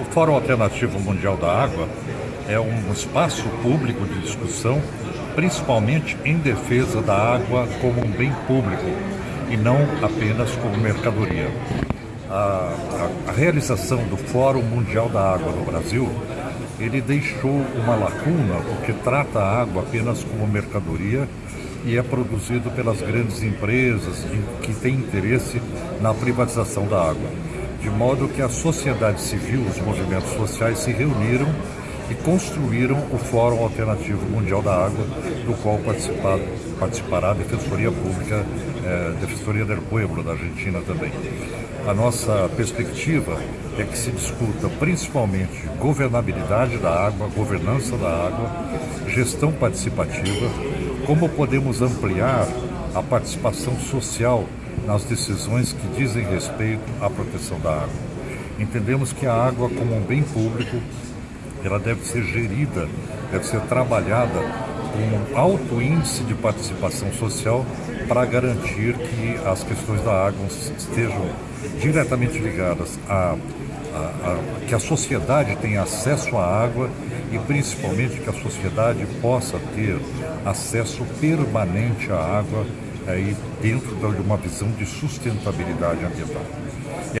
O Fórum Alternativo Mundial da Água é um espaço público de discussão, principalmente em defesa da água como um bem público e não apenas como mercadoria. A, a, a realização do Fórum Mundial da Água no Brasil, ele deixou uma lacuna porque trata a água apenas como mercadoria e é produzido pelas grandes empresas que têm interesse na privatização da água de modo que a sociedade civil, os movimentos sociais se reuniram e construíram o Fórum Alternativo Mundial da Água, do qual participará a Defensoria Pública, eh, Defensoria del Pueblo da Argentina também. A nossa perspectiva é que se discuta principalmente governabilidade da água, governança da água, gestão participativa, como podemos ampliar a participação social nas decisões que dizem respeito à proteção da água. Entendemos que a água, como um bem público, ela deve ser gerida, deve ser trabalhada com um alto índice de participação social para garantir que as questões da água estejam diretamente ligadas a, a, a que a sociedade tenha acesso à água e principalmente que a sociedade possa ter acesso permanente à água aí dentro de uma visão de sustentabilidade ambiental.